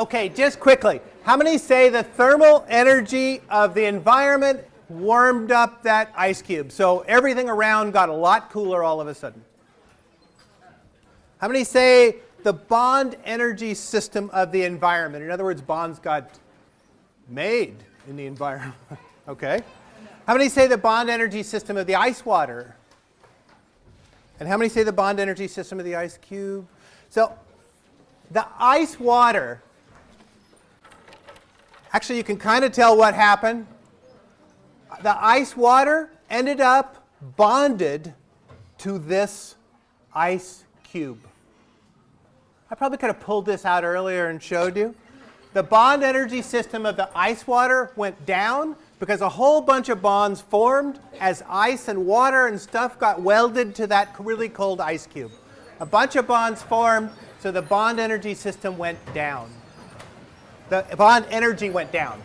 Okay, just quickly. How many say the thermal energy of the environment warmed up that ice cube? So everything around got a lot cooler all of a sudden. How many say the bond energy system of the environment? In other words, bonds got made in the environment. okay. How many say the bond energy system of the ice water? And how many say the bond energy system of the ice cube? So the ice water, actually you can kind of tell what happened. The ice water ended up bonded to this ice cube. I probably could have pulled this out earlier and showed you. The bond energy system of the ice water went down because a whole bunch of bonds formed as ice and water and stuff got welded to that really cold ice cube. A bunch of bonds formed, so the bond energy system went down. The bond energy went down.